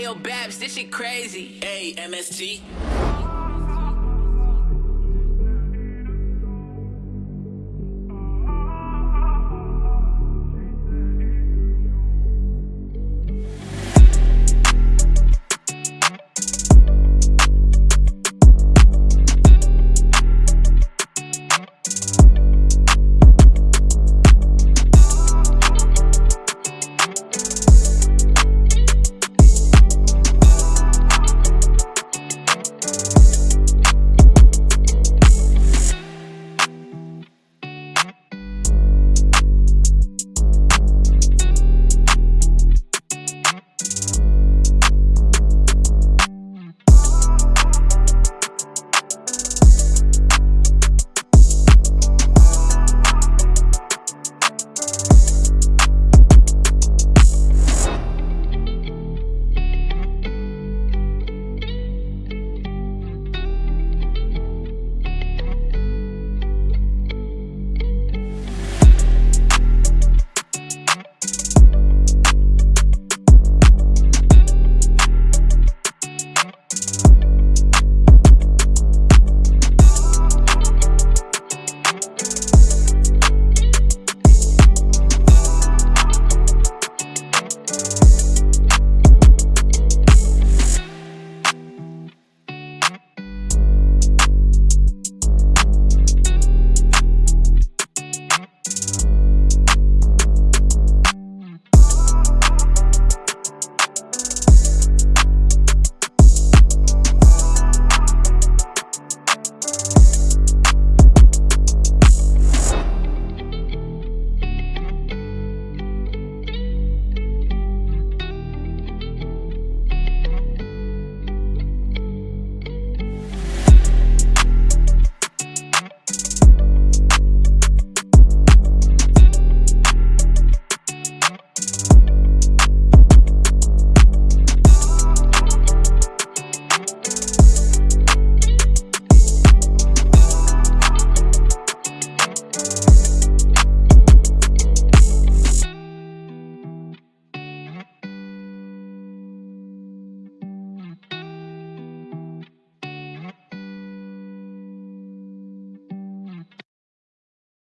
Hey yo, Babs, this shit crazy. Hey, MST.